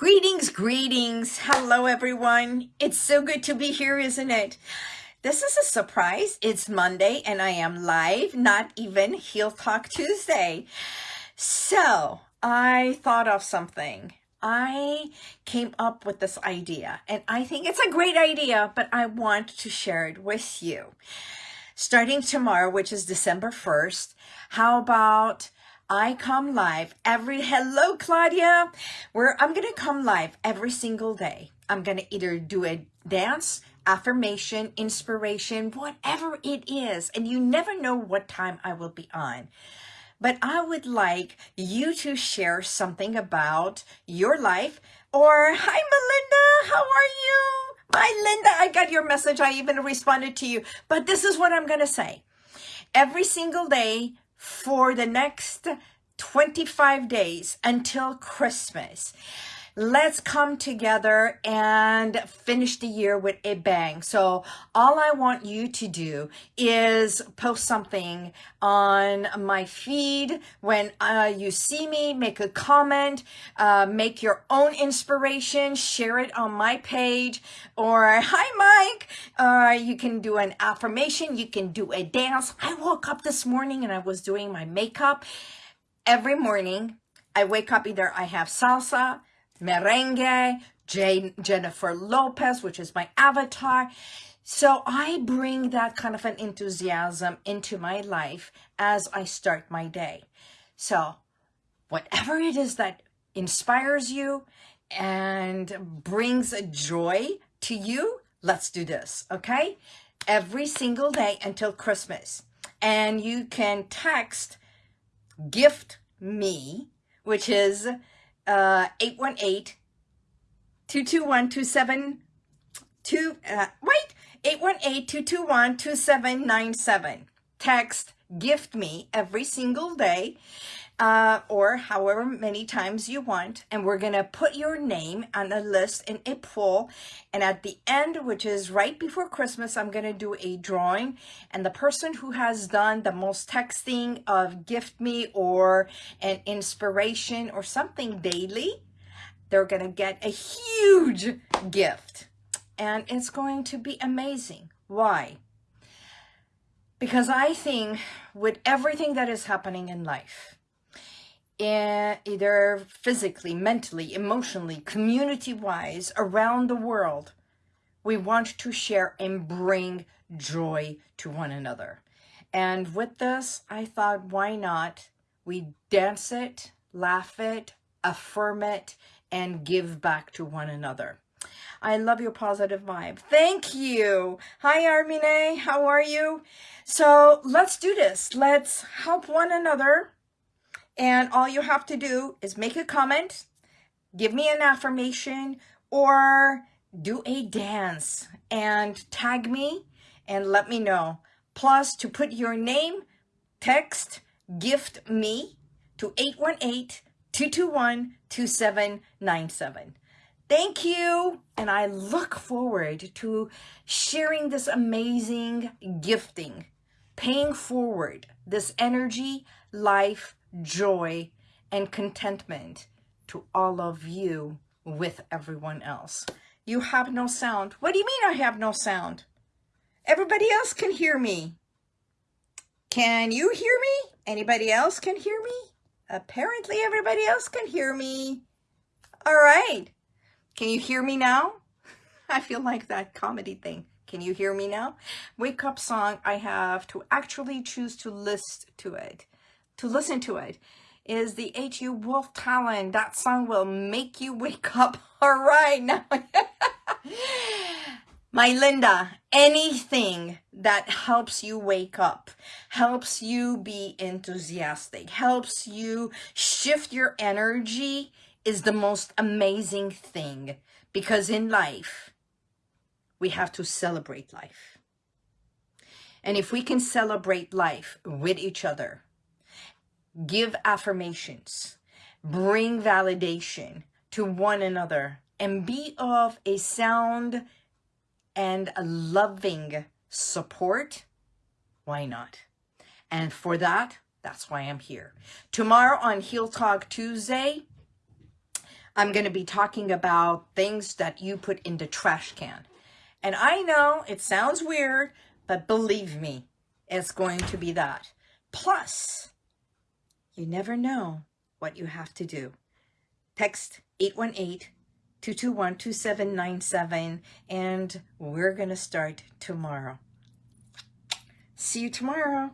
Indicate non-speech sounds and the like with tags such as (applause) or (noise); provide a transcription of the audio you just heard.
Greetings, greetings. Hello, everyone. It's so good to be here, isn't it? This is a surprise. It's Monday and I am live, not even Heal Talk Tuesday. So I thought of something. I came up with this idea and I think it's a great idea, but I want to share it with you. Starting tomorrow, which is December 1st, how about I come live every, hello Claudia, where I'm going to come live every single day. I'm going to either do a dance, affirmation, inspiration, whatever it is. And you never know what time I will be on. But I would like you to share something about your life or, hi Melinda, how are you? Hi Linda, I got your message. I even responded to you. But this is what I'm going to say. Every single day, for the next 25 days until Christmas. Let's come together and finish the year with a bang. So all I want you to do is post something on my feed when uh, you see me, make a comment, uh, make your own inspiration, share it on my page, or (laughs) hi Mike, uh, you can do an affirmation, you can do a dance. I woke up this morning and I was doing my makeup every morning. I wake up either I have salsa, merengue, Jane, Jennifer Lopez, which is my avatar. So I bring that kind of an enthusiasm into my life as I start my day. So whatever it is that inspires you and brings a joy to you, let's do this, okay? Every single day until Christmas. And you can text gift me, which is uh, 818 221 2 uh, wait 818-221-2797 text gift me every single day uh, or however many times you want. And we're going to put your name on a list in a pool. And at the end, which is right before Christmas, I'm going to do a drawing. And the person who has done the most texting of gift me or an inspiration or something daily, they're going to get a huge gift. And it's going to be amazing. Why? Because I think with everything that is happening in life, Eh, either physically, mentally, emotionally, community-wise, around the world. We want to share and bring joy to one another. And with this, I thought, why not? We dance it, laugh it, affirm it, and give back to one another. I love your positive vibe. Thank you. Hi, Armine. How are you? So let's do this. Let's help one another and all you have to do is make a comment, give me an affirmation, or do a dance and tag me and let me know. Plus, to put your name, text gift me to 818-221-2797. Thank you. And I look forward to sharing this amazing gifting, paying forward this energy, life, joy, and contentment to all of you with everyone else. You have no sound. What do you mean I have no sound? Everybody else can hear me. Can you hear me? Anybody else can hear me? Apparently everybody else can hear me. All right. Can you hear me now? (laughs) I feel like that comedy thing. Can you hear me now? Wake up song, I have to actually choose to list to it to listen to it is the H.U. Wolf Totem. That song will make you wake up. (laughs) All right, now. (laughs) My Linda, anything that helps you wake up, helps you be enthusiastic, helps you shift your energy is the most amazing thing because in life, we have to celebrate life. And if we can celebrate life with each other, give affirmations, bring validation to one another, and be of a sound and a loving support, why not? And for that, that's why I'm here. Tomorrow on Heal Talk Tuesday, I'm going to be talking about things that you put in the trash can. And I know it sounds weird, but believe me, it's going to be that. Plus, you never know what you have to do. Text 818-221-2797 and we're going to start tomorrow. See you tomorrow.